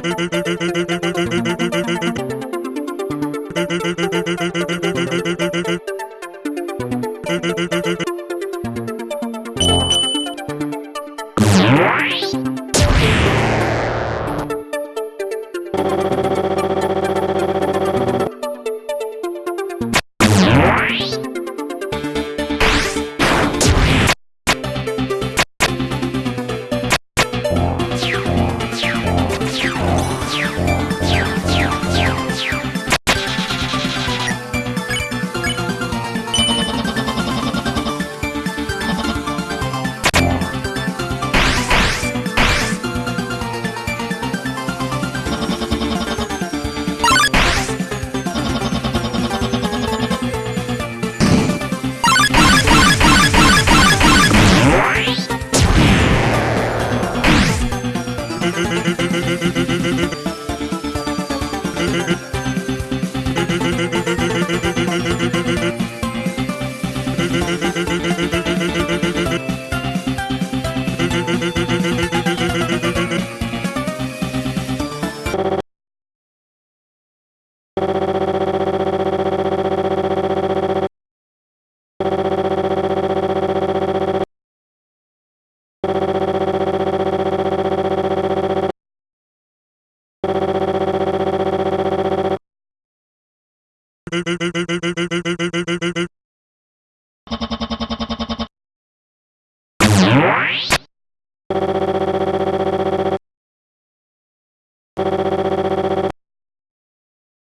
Debe de ver,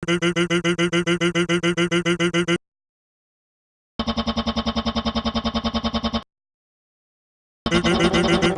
Thank you.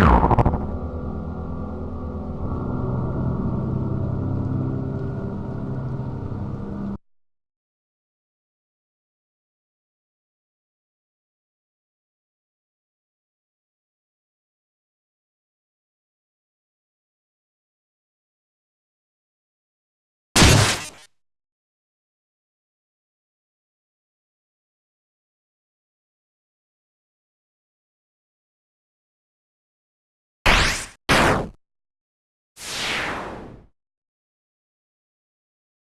Yeah.